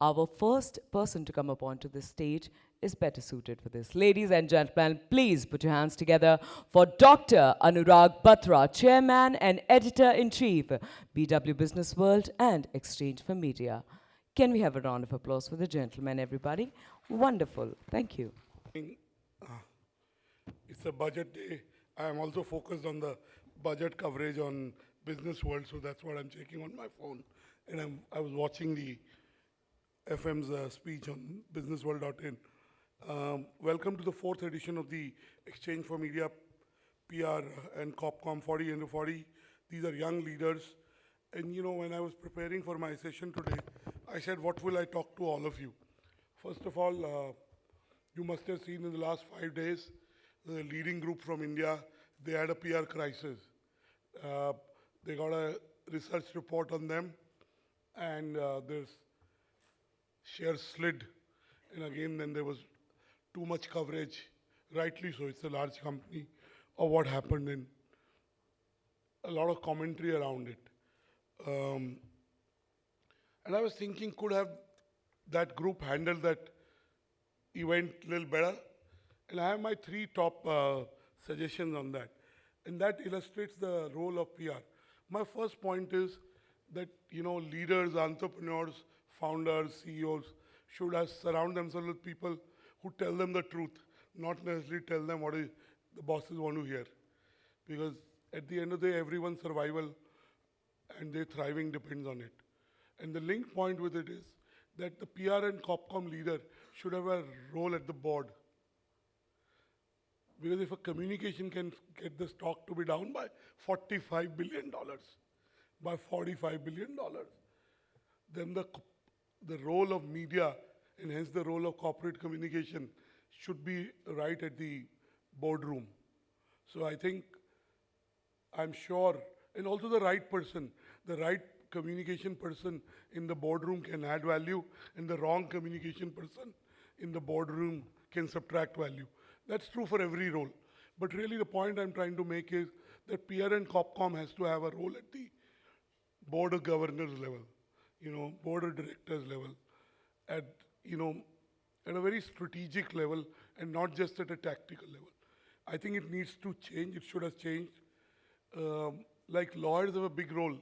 Our first person to come up onto this stage is better suited for this. Ladies and gentlemen, please put your hands together for Dr. Anurag Batra, Chairman and Editor-in-Chief, BW Business World and Exchange for Media. Can we have a round of applause for the gentleman, everybody? Wonderful. Thank you. Ah, it's a budget day. I am also focused on the budget coverage on Business World, so that's what I'm checking on my phone. And I'm, I was watching the FM's uh, speech on businessworld.in. Um, welcome to the fourth edition of the Exchange for Media PR and COPCOM 40 under 40. These are young leaders. And you know, when I was preparing for my session today, I said, what will I talk to all of you? First of all, uh, you must have seen in the last five days, the leading group from India, they had a PR crisis. Uh, they got a research report on them, and uh, their shares slid. And again, then there was too much coverage, rightly so, it's a large company, of what happened, and a lot of commentary around it. Um, and I was thinking, could have that group handled that event a little better? And I have my three top uh, suggestions on that. And that illustrates the role of PR. My first point is that, you know, leaders, entrepreneurs, founders, CEOs should surround themselves with people who tell them the truth, not necessarily tell them what the bosses want to hear. Because at the end of the day, everyone's survival and their thriving depends on it. And the link point with it is that the PR and COPCOM leader should have a role at the board. Because if a communication can get the stock to be down by $45 billion, by $45 billion, then the, the role of media and hence the role of corporate communication should be right at the boardroom. So I think I'm sure, and also the right person, the right communication person in the boardroom can add value, and the wrong communication person in the boardroom can subtract value. That's true for every role. But really, the point I'm trying to make is that PR and COPCOM has to have a role at the board of governors level, you know, board of directors level, at you know, at a very strategic level, and not just at a tactical level. I think it needs to change. It should have changed. Um, like lawyers have a big role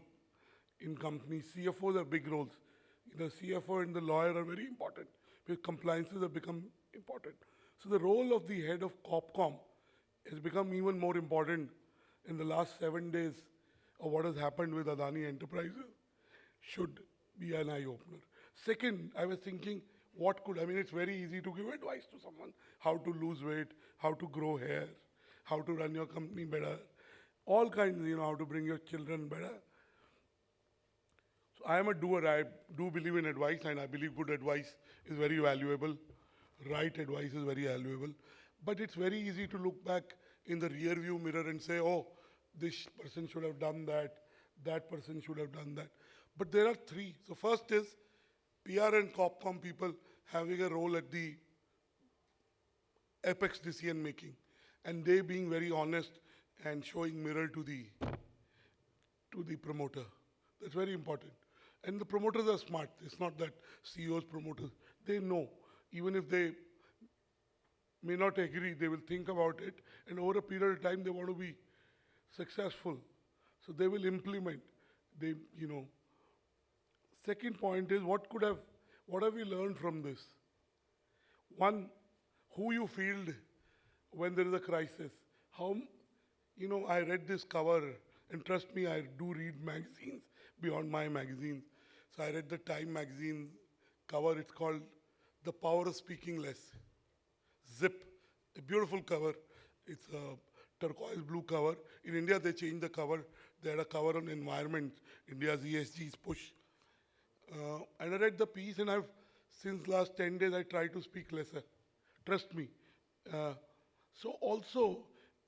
in companies. CFOs have big roles. The CFO and the lawyer are very important because compliances have become important. So the role of the head of COPCOM has become even more important in the last seven days of what has happened with Adani Enterprises should be an eye opener. Second, I was thinking, what could, I mean, it's very easy to give advice to someone how to lose weight, how to grow hair, how to run your company better, all kinds, you know, how to bring your children better. So I am a doer. I do believe in advice, and I believe good advice is very valuable. Right advice is very valuable. But it's very easy to look back in the rear view mirror and say, oh, this person should have done that, that person should have done that. But there are three. So first is PR and COPCOM people having a role at the apex decision making and they being very honest and showing mirror to the to the promoter. That's very important. And the promoters are smart. It's not that ceos promoters they know. Even if they may not agree they will think about it and over a period of time they want to be successful. So they will implement they you know second point is what could have what have we learned from this one who you field when there is a crisis. How, you know, I read this cover, and trust me, I do read magazines beyond my magazines. So I read the Time magazine cover. It's called The Power of Speaking Less. Zip, a beautiful cover. It's a turquoise blue cover. In India, they changed the cover. They had a cover on environment, India's ESG's push. Uh, and I read the piece, and I've since last 10 days I try to speak lesser. Trust me. Uh, so also,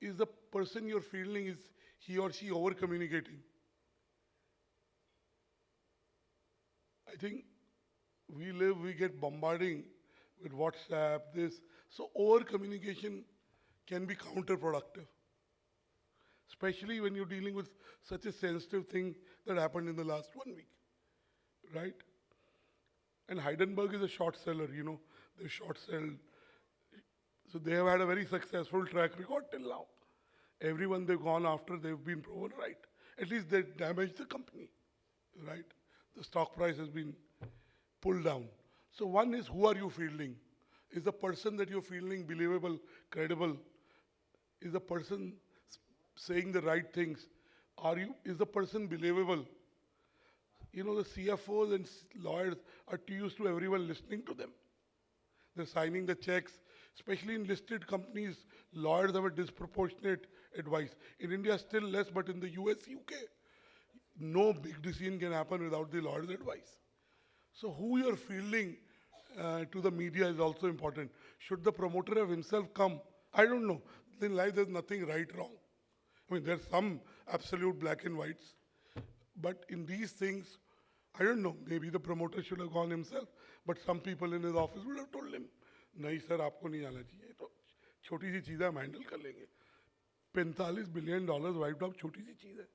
is the person you're fielding is he or she over communicating? I think we live, we get bombarding with WhatsApp, this. So over communication can be counterproductive, especially when you're dealing with such a sensitive thing that happened in the last one week, right? And Hindenburg is a short seller, you know, they short sell. So they have had a very successful track record till now. Everyone they've gone after, they've been proven right. At least they damaged the company, right? The stock price has been pulled down. So one is who are you fielding? Is the person that you're fielding believable, credible? Is the person saying the right things? Are you, is the person believable? You know, the CFOs and lawyers are too used to everyone listening to them. They're signing the checks, especially in listed companies, lawyers have a disproportionate advice. In India, still less, but in the US, UK, no big decision can happen without the lawyer's advice. So who you're fielding uh, to the media is also important. Should the promoter have himself come? I don't know. In life, there's nothing right, wrong. I mean, there's some absolute black and whites, but in these things, I don't know. Maybe the promoter should have gone himself, but some people in his office would have told him, नहीं sir आपको नहीं आना चाहिए तो छोटी सी चीज़ है हम handle कर लेंगे 45 बिलियन डॉलर्स वाइप्ड आउट छोटी सी चीज़ है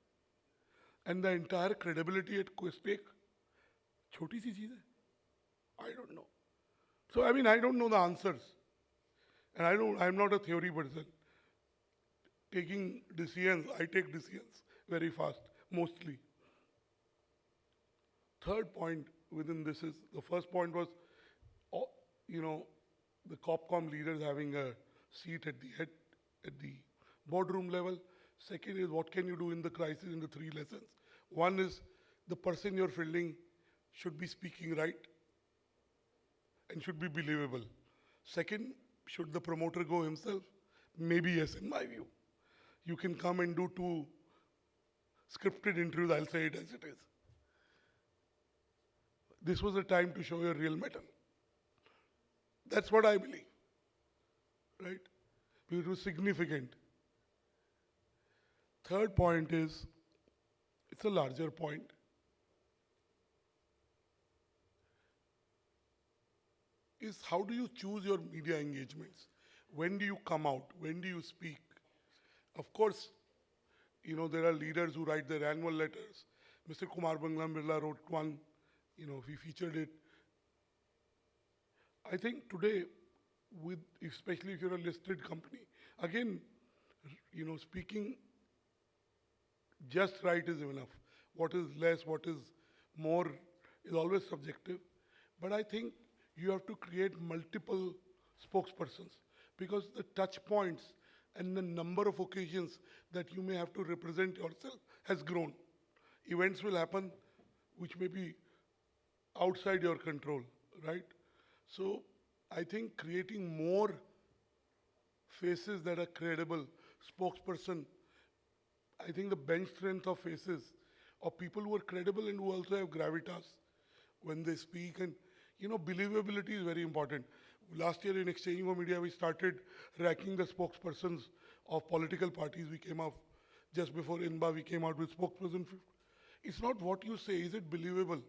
and the entire credibility at stake छोटी सी चीज़ है I don't know. So, I mean, I don't know the answers. And I don't, I'm not a theory person. Taking decisions, I take decisions very fast, mostly. Third point within this is the first point was, you know, the COPCOM leaders having a seat at the head, at the boardroom level. Second is what can you do in the crisis in the three lessons. One is the person you're fielding should be speaking right and should be believable. Second, should the promoter go himself? Maybe yes, in my view. You can come and do two scripted interviews, I'll say it as it is. This was a time to show your real mettle. That's what I believe. Right? It was significant. Third point is, it's a larger point. is how do you choose your media engagements? When do you come out? When do you speak? Of course, you know, there are leaders who write their annual letters. Mr. Kumar Mangalam Birla wrote one, you know, we featured it. I think today, with especially if you're a listed company, again, you know, speaking just right is enough. What is less, what is more is always subjective. But I think you have to create multiple spokespersons because the touch points and the number of occasions that you may have to represent yourself has grown. Events will happen which may be outside your control, right? So I think creating more faces that are credible, spokesperson, I think the bench strength of faces of people who are credible and who also have gravitas when they speak and you know believability is very important. Last year in Exchange for Media we started racking the spokespersons of political parties. We came up just before INBA we came out with spokesperson. It's not what you say, is it believable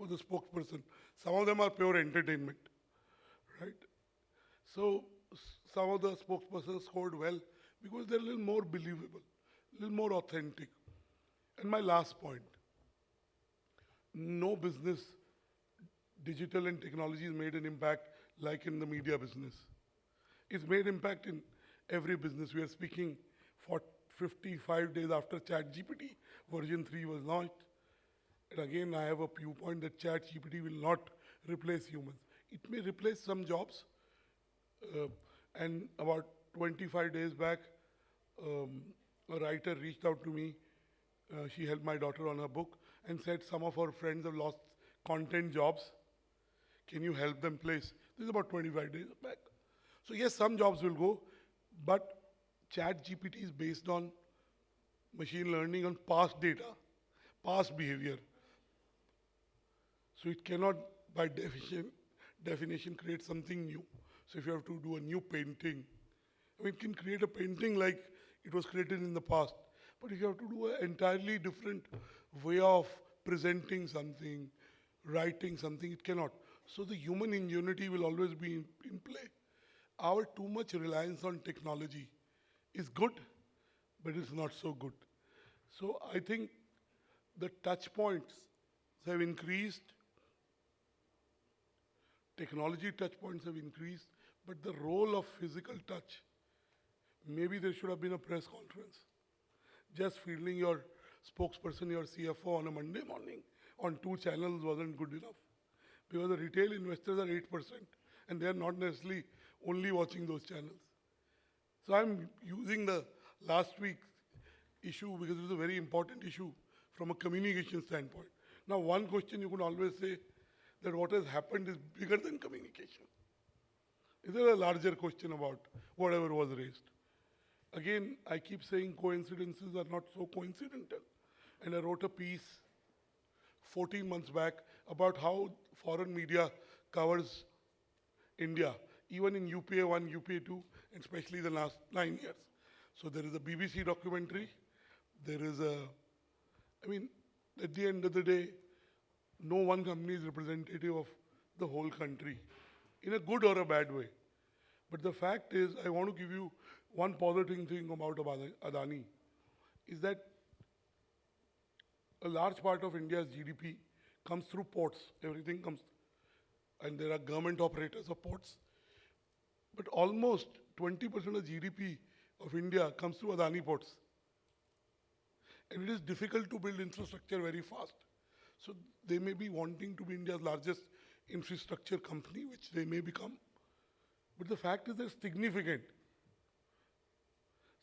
for the spokesperson? Some of them are pure entertainment, right? So some of the spokespersons scored well because they're a little more believable, a little more authentic. And my last point, no business, digital and technology has made an impact like in the media business. It's made impact in every business. We are speaking for 55 days after ChatGPT version 3 was launched. And again, I have a viewpoint that ChatGPT will not replace humans. It may replace some jobs. Uh, and about 25 days back, um, a writer reached out to me. Uh, she helped my daughter on her book and said some of her friends have lost content jobs. Can you help them place? This is about 25 days back. So yes, some jobs will go, but Chat GPT is based on machine learning on past data, past behavior. So it cannot, by definition, definition, create something new. So if you have to do a new painting, I mean, it can create a painting like it was created in the past. But if you have to do an entirely different way of presenting something, writing something, it cannot. So the human ingenuity will always be in, in play. Our too much reliance on technology is good, but it's not so good. So I think the touch points have increased technology touch points have increased, but the role of physical touch, maybe there should have been a press conference. Just fielding your spokesperson, your CFO on a Monday morning on two channels wasn't good enough. Because the retail investors are 8%, and they are not necessarily only watching those channels. So I'm using the last week's issue because it was a very important issue from a communication standpoint. Now, one question you could always say that what has happened is bigger than communication. Is there a larger question about whatever was raised? Again, I keep saying coincidences are not so coincidental. And I wrote a piece 14 months back about how foreign media covers India, even in UPA 1, UPA 2, and especially the last nine years. So there is a BBC documentary, there is a, I mean, at the end of the day, no one company is representative of the whole country in a good or a bad way. But the fact is, I want to give you one positive thing about Adani is that a large part of India's GDP comes through ports. Everything comes, and there are government operators of ports. But almost 20% of GDP of India comes through Adani ports. And it is difficult to build infrastructure very fast. So they may be wanting to be India's largest infrastructure company, which they may become. But the fact is they're significant.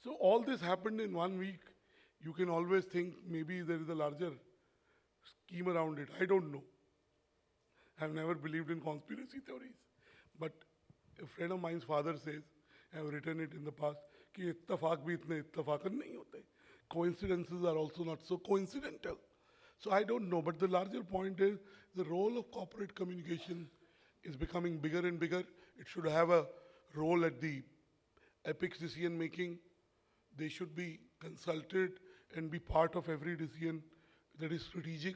So all this happened in one week. You can always think maybe there is a larger scheme around it. I don't know. I've never believed in conspiracy theories. But a friend of mine's father says, I have written it in the past, कि इत्तफाक भी इतने इत्तफाकन नहीं होते. Coincidences are also not so coincidental. So I don't know, but the larger point is the role of corporate communication is becoming bigger and bigger. It should have a role at the epic decision making. They should be consulted and be part of every decision that is strategic.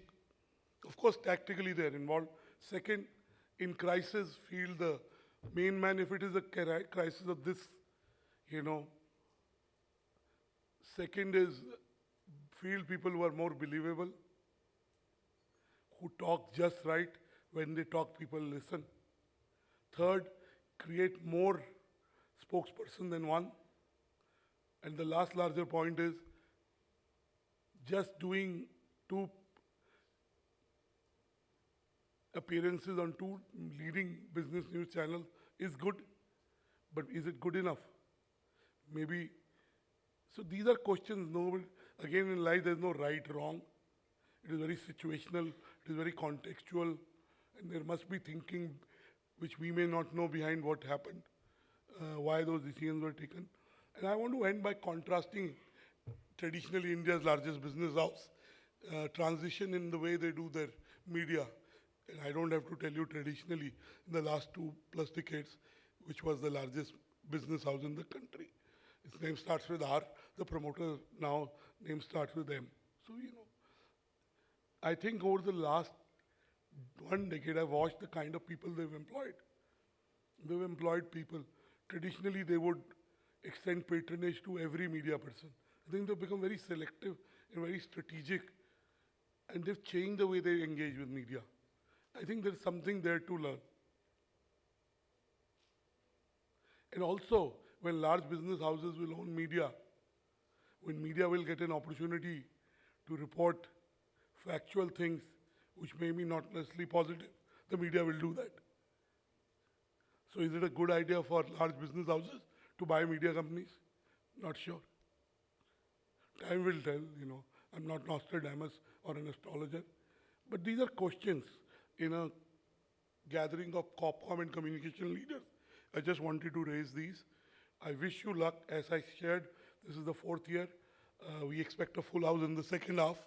Of course, tactically they are involved. Second, in crisis, feel the main man, if it is a crisis of this, you know. Second is field people who are more believable, who talk just right. When they talk, people listen. Third, create more spokesperson than one. And the last larger point is just doing two appearances on two leading business news channels is good, but is it good enough? Maybe. So these are questions. No, again in life there's no right, wrong. It is very situational. Is very contextual, and there must be thinking, which we may not know behind what happened, uh, why those decisions were taken. And I want to end by contrasting traditionally India's largest business house, uh, transition in the way they do their media. And I don't have to tell you traditionally, in the last two plus decades, which was the largest business house in the country. Its name starts with R. The promoter now name starts with M. So, you know, I think over the last one decade, I've watched the kind of people they've employed. They've employed people. Traditionally, they would extend patronage to every media person. I think they've become very selective and very strategic, and they've changed the way they engage with media. I think there's something there to learn. And also, when large business houses will own media, when media will get an opportunity to report factual things which may be not necessarily positive, the media will do that. So, is it a good idea for large business houses to buy media companies? Not sure. Time will tell, you know. I'm not Nostradamus or an astrologer. But these are questions in a gathering of COPCOM and communication leaders. I just wanted to raise these. I wish you luck. As I shared, this is the fourth year. Uh, we expect a full house in the second half.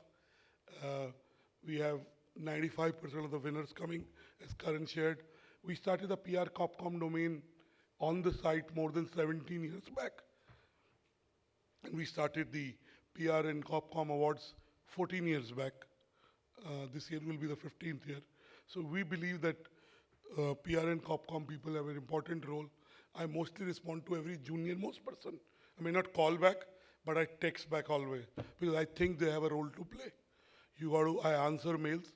Uh, we have 95% of the winners coming, as Karan shared. We started the PR COPCOM domain on the site more than 17 years back. And we started the PR and COPCOM awards 14 years back. Uh, this year will be the 15th year. So we believe that uh, PR and COPCOM people have an important role. I mostly respond to every junior most person. I may not call back, but I text back always because I think they have a role to play. You got to, I answer mails.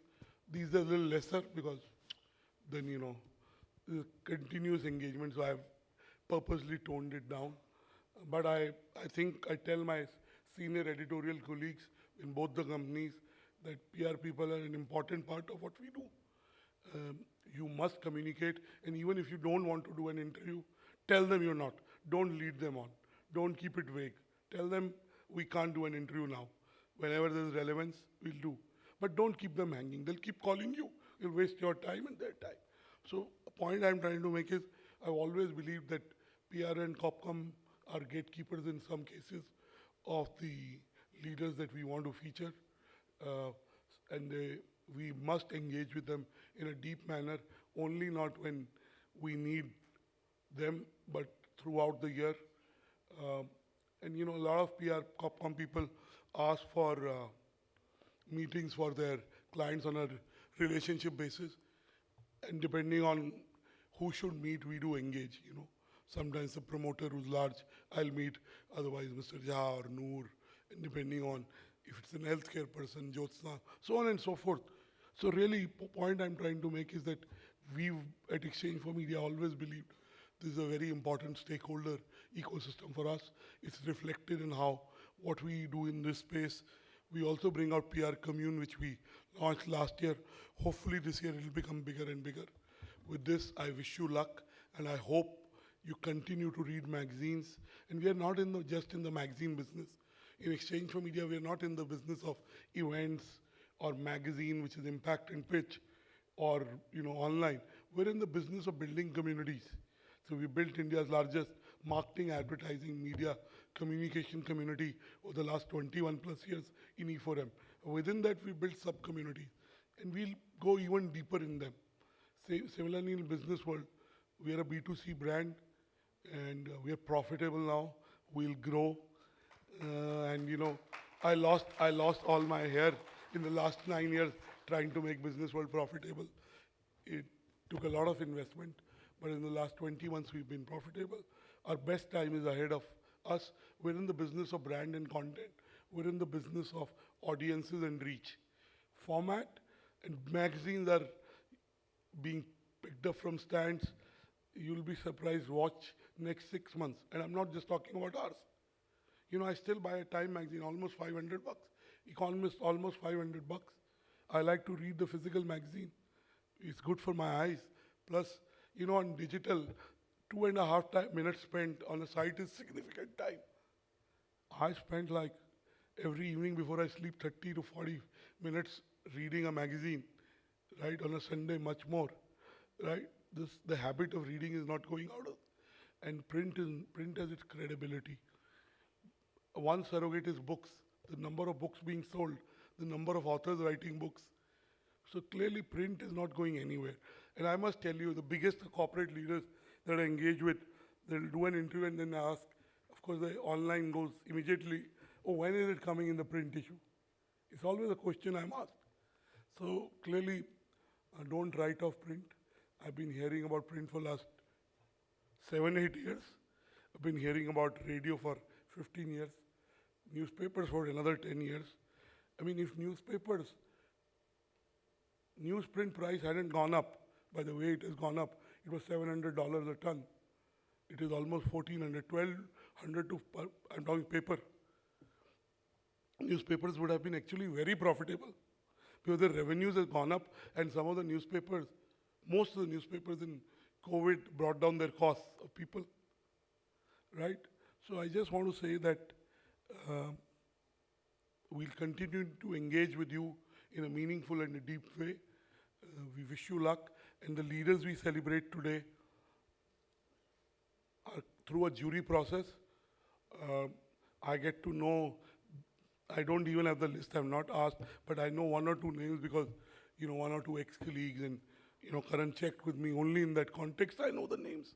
These are a little lesser because then, you know, continuous engagement, so I've purposely toned it down. But I, I think I tell my senior editorial colleagues in both the companies that PR people are an important part of what we do. Um, you must communicate, and even if you don't want to do an interview, tell them you're not. Don't lead them on. Don't keep it vague. Tell them we can't do an interview now. Whenever there's relevance, we'll do. But don't keep them hanging. They'll keep calling you. You'll waste your time and their time. So, a point I'm trying to make is I've always believed that PR and Copcom are gatekeepers in some cases of the leaders that we want to feature. Uh, and they, we must engage with them in a deep manner, only not when we need them, but throughout the year. Um, and you know, a lot of PR Copcom people ask for uh, meetings for their clients on a relationship basis. And depending on who should meet, we do engage, you know. Sometimes the promoter who's large, I'll meet, otherwise Mr. Jha or Noor, and depending on if it's an healthcare person, Jyotsna, so on and so forth. So really, po- point I'm trying to make is that we've at Exchange for Media always believed this is a very important stakeholder ecosystem for us. It's reflected in how what we do in this space. We also bring out PR Commune, which we launched last year. Hopefully this year it'll become bigger and bigger. With this, I wish you luck, and I hope you continue to read magazines. And we are not in the, just in the magazine business. In Exchange for Media, we are not in the business of events or magazine, which is impact and pitch, or you know online. We're in the business of building communities. So we built India's largest marketing, advertising, media, communication community over the last 21 plus years in E4M. Within that, we built sub-communities, and we'll go even deeper in them. Sa- Similarly, in the business world, we are a B2C brand, and uh, we are profitable now. We'll grow, uh, and you know, I lost I lost all my hair in the last nine years trying to make business world profitable. It took a lot of investment, but in the last 20 months we've been profitable. Our best time is ahead of us. We're in the business of brand and content. We're in the business of audiences and reach. Format and magazines are being picked up from stands. You'll be surprised. Watch next six months, and I'm not just talking about ours. You know, I still buy a Time magazine, almost 500 bucks. Economist, almost 500 bucks. I like to read the physical magazine. It's good for my eyes. Plus, you know, on digital, two and a half minutes spent on a site is significant time. I spend like every evening before I sleep 30 to 40 minutes reading a magazine, right? On a Sunday, much more, right? This the habit of reading is not going out of, and print is print has its credibility. One surrogate is books, the number of books being sold, the number of authors writing books. So clearly, print is not going anywhere. And I must tell you, the biggest corporate leaders that I engage with, they'll do an interview and then ask. Of course, the online goes immediately. Oh, when is it coming in the print issue? It's always a question I'm asked. So clearly, uh, don't write off print. I've been hearing about print for last seven, eight years. I've been hearing about radio for 15 years, newspapers for another 10 years. I mean, if newspapers, newsprint price hadn't gone up by the way it has gone up, it was $700 a ton. It is almost 1400 1200 to, I'm talking paper. Newspapers would have been actually very profitable because the revenues have gone up and some of the newspapers, most of the newspapers in COVID brought down their costs of people, right? So I just want to say that uh, we'll continue to engage with you in a meaningful and a deep way. Uh, we wish you luck, and the leaders we celebrate today are through a jury process. Uh, I get to know. I don't even have the list. I'm not asked, but I know one or two names because you know one or two ex-colleagues and you know Karan checked with me only in that context. I know the names,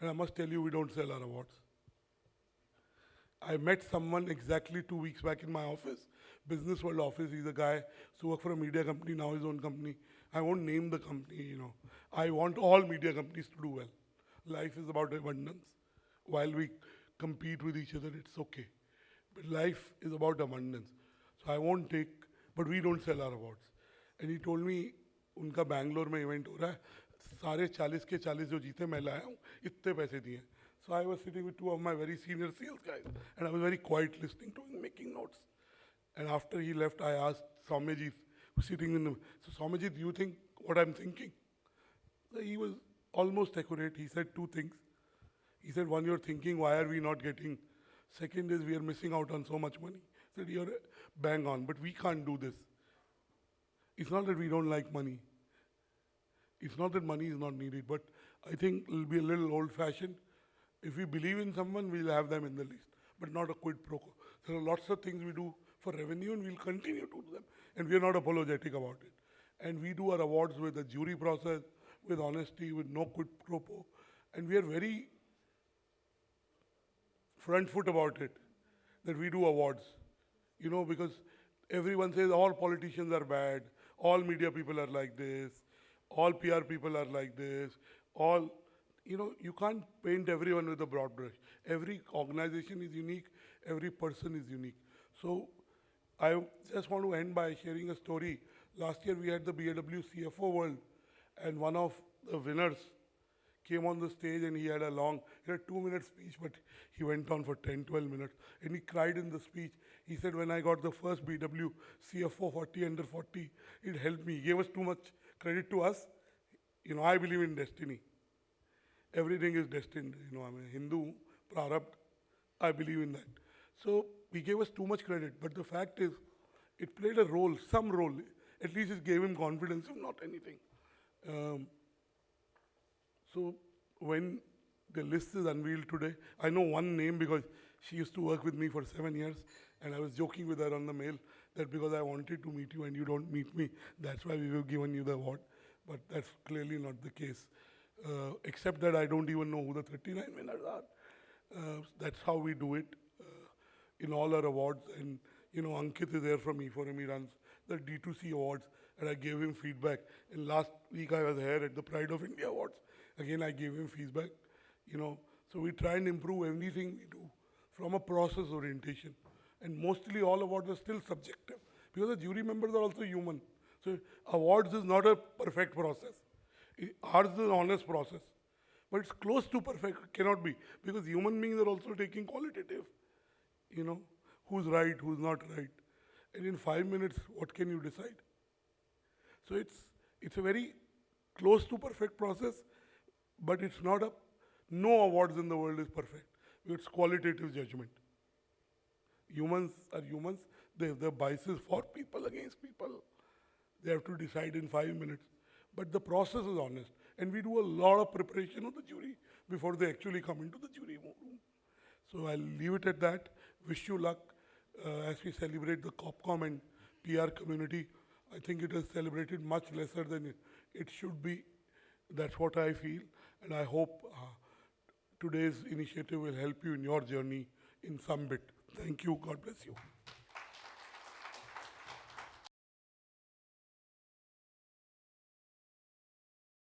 and I must tell you, we don't sell our awards. I met someone exactly two weeks back in my office, Business World office. He's a guy who worked for a media company, now his own company. I won't name the company, you know. I want all media companies to do well. Life is about abundance. While we compete with each other, it's okay. But life is about abundance. So I won't take, but we don't sell our awards. And he told me, उनका बैंगलोर में event हो रहा है सारे चालीस के चालीस जो जीते मैं लाया हूँ इतने पैसे दिए सो I was sitting with two of my very senior sales guys and I was very quite listing to making notes And after he left, I asked Swamiji, who's sitting in the, so Swamiji, do you think what I'm thinking? So he was almost accurate. He said two things. He said, one, you're thinking, why are we not getting? Second is, we are missing out on so much money. He said, you're bang on, but we can't do this. It's not that we don't like money. It's not that money is not needed, but I think it'll be a little old fashioned. If we believe in someone, we'll have them in the list, but not a quid pro quo. There are lots of things we do for revenue and we'll continue to do them. And we're not apologetic about it. And we do our awards with a jury process, with honesty, with no quid pro quo. And we are very front foot about it, that we do awards. You know, because everyone says all politicians are bad, all media people are like this, all PR people are like this, all, you know, you can't paint everyone with a broad brush. Every organization is unique, every person is unique. So I just want to end by sharing a story. Last year we had the BW CFO World, and one of the winners came on the stage and he had a long, he had a two minute speech, but he went on for 10, 12 minutes. And he cried in the speech. He said, When I got the first BW CFO 40 under 40, it helped me. He gave us too much credit to us. You know, I believe in destiny. Everything is destined. You know, I'm a Hindu, Prarabdha. I believe in that. So he gave us too much credit. But the fact is, it played a role, some role. At least it gave him confidence, if not anything. Um, so when the list is unveiled today, I know one name because she used to work with me for seven years, and I was joking with her on the mail that because I wanted to meet you and you don't meet me, that's why we have given you the award. But that's clearly not the case. Uh, except that I don't even know who the 39 winners are. Uh, that's how we do it in all our awards. And you know, Ankit is there from E4M. He runs the D2C awards, and I gave him feedback. And last week I was here at the Pride of India Awards. Again, I gave him feedback. You know, so we try and improve everything we do from a process orientation. And mostly all awards are still subjective because the jury members are also human. So awards is not a perfect process. I- Ours is an honest process. But it's close to perfect, cannot be. Because human beings are also taking qualitative. You know, who's right, who's not right. And in five minutes, what can you decide? So it's, it's a very close to perfect process, but it's not a, no awards in the world is perfect. It's qualitative judgment. Humans are humans. They have their biases for people against people. They have to decide in five minutes. But the process is honest. And we do a lot of preparation of the jury before they actually come into the jury room. So I'll leave it at that. Wish you luck uh, as we celebrate the COPCOM and PR community. I think it is celebrated much lesser than it, should be. That's what I feel. And I hope uh, today's initiative will help you in your journey in some bit. Thank you. God bless you.